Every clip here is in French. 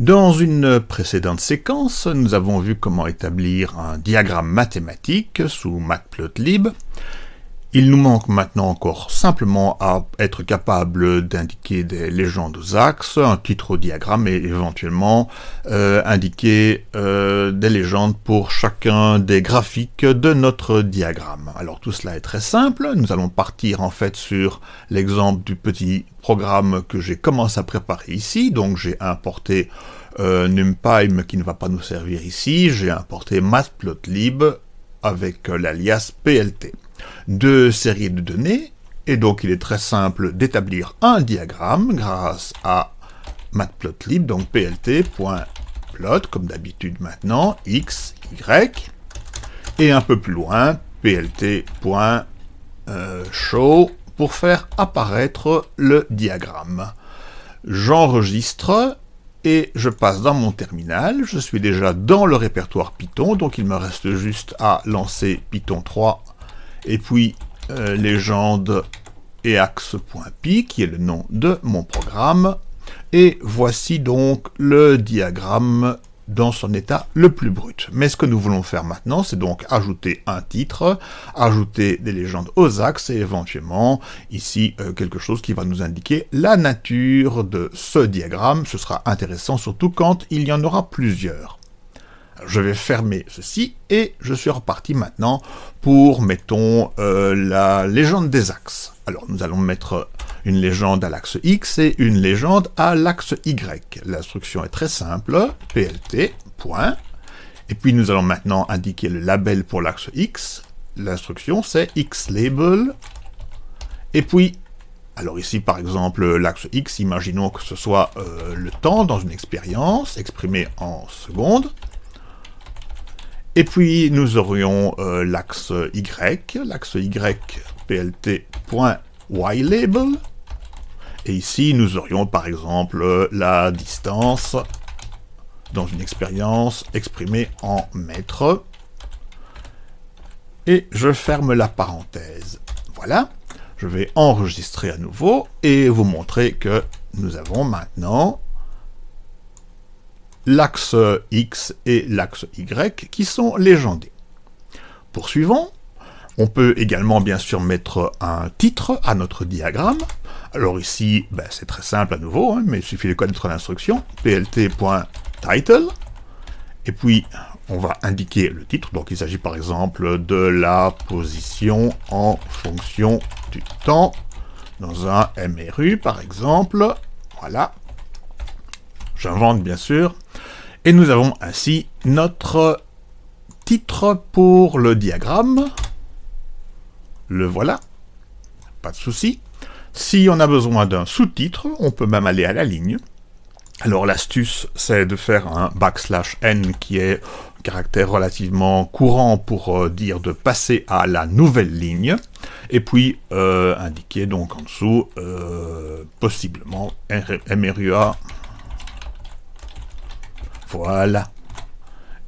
Dans une précédente séquence, nous avons vu comment établir un diagramme mathématique sous Matplotlib. Il nous manque maintenant encore simplement à être capable d'indiquer des légendes aux axes, un titre au diagramme et éventuellement euh, indiquer euh, des légendes pour chacun des graphiques de notre diagramme. Alors tout cela est très simple, nous allons partir en fait sur l'exemple du petit programme que j'ai commencé à préparer ici, donc j'ai importé euh, NumPy qui ne va pas nous servir ici, j'ai importé Matplotlib avec l'alias PLT deux séries de données, et donc il est très simple d'établir un diagramme grâce à matplotlib, donc plt.plot, comme d'habitude maintenant, x, y, et un peu plus loin, plt.show, pour faire apparaître le diagramme. J'enregistre et je passe dans mon terminal, je suis déjà dans le répertoire Python, donc il me reste juste à lancer Python 3 et puis euh, légende et axe.py, qui est le nom de mon programme. Et voici donc le diagramme dans son état le plus brut. Mais ce que nous voulons faire maintenant, c'est donc ajouter un titre, ajouter des légendes aux axes et éventuellement ici euh, quelque chose qui va nous indiquer la nature de ce diagramme. Ce sera intéressant surtout quand il y en aura plusieurs je vais fermer ceci et je suis reparti maintenant pour, mettons, euh, la légende des axes. Alors nous allons mettre une légende à l'axe X et une légende à l'axe Y. L'instruction est très simple, plt, point. Et puis nous allons maintenant indiquer le label pour l'axe X. L'instruction c'est xlabel. Et puis, alors ici par exemple l'axe X, imaginons que ce soit euh, le temps dans une expérience exprimé en secondes. Et puis nous aurions euh, l'axe Y, l'axe Y plt.ylabel. Et ici nous aurions par exemple la distance dans une expérience exprimée en mètres. Et je ferme la parenthèse. Voilà, je vais enregistrer à nouveau et vous montrer que nous avons maintenant l'axe X et l'axe Y qui sont légendés. Poursuivons. On peut également bien sûr mettre un titre à notre diagramme. Alors ici, ben, c'est très simple à nouveau, hein, mais il suffit de connaître l'instruction, plt.title, et puis on va indiquer le titre, donc il s'agit par exemple de la position en fonction du temps, dans un MRU par exemple, voilà, j'invente bien sûr, et nous avons ainsi notre titre pour le diagramme. Le voilà, pas de souci. Si on a besoin d'un sous-titre, on peut même aller à la ligne. Alors l'astuce, c'est de faire un backslash n qui est un caractère relativement courant pour euh, dire de passer à la nouvelle ligne, et puis euh, indiquer donc en dessous, euh, possiblement, MRUA voilà.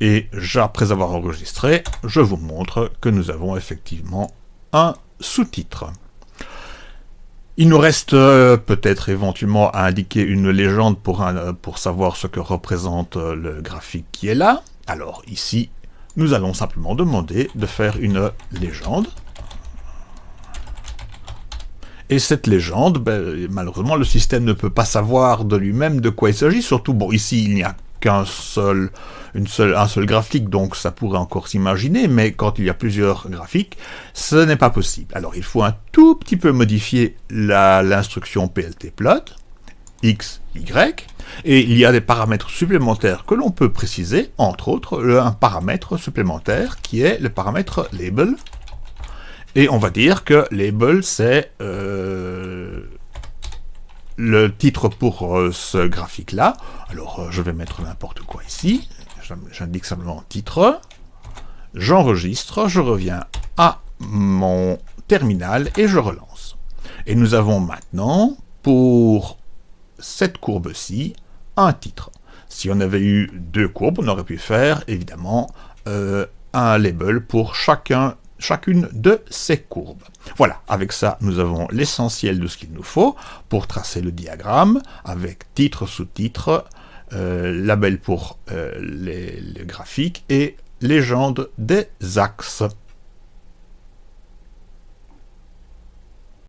Et après avoir enregistré, je vous montre que nous avons effectivement un sous-titre. Il nous reste euh, peut-être éventuellement à indiquer une légende pour, pour savoir ce que représente euh, le graphique qui est là. Alors ici, nous allons simplement demander de faire une légende. Et cette légende, ben, malheureusement, le système ne peut pas savoir de lui-même de quoi il s'agit. Surtout, bon, ici, il n'y a seul, une seule, un seul graphique, donc ça pourrait encore s'imaginer, mais quand il y a plusieurs graphiques, ce n'est pas possible. Alors il faut un tout petit peu modifier l'instruction pltplot, x, y, et il y a des paramètres supplémentaires que l'on peut préciser, entre autres un paramètre supplémentaire qui est le paramètre label, et on va dire que label c'est euh, le titre pour euh, ce graphique-là. Alors, euh, je vais mettre n'importe quoi ici. J'indique simplement titre. J'enregistre, je reviens à mon terminal et je relance. Et nous avons maintenant, pour cette courbe-ci, un titre. Si on avait eu deux courbes, on aurait pu faire, évidemment, euh, un label pour chacun chacune de ces courbes. Voilà, avec ça, nous avons l'essentiel de ce qu'il nous faut pour tracer le diagramme, avec titre, sous-titre, label pour les, les graphiques et légende des axes.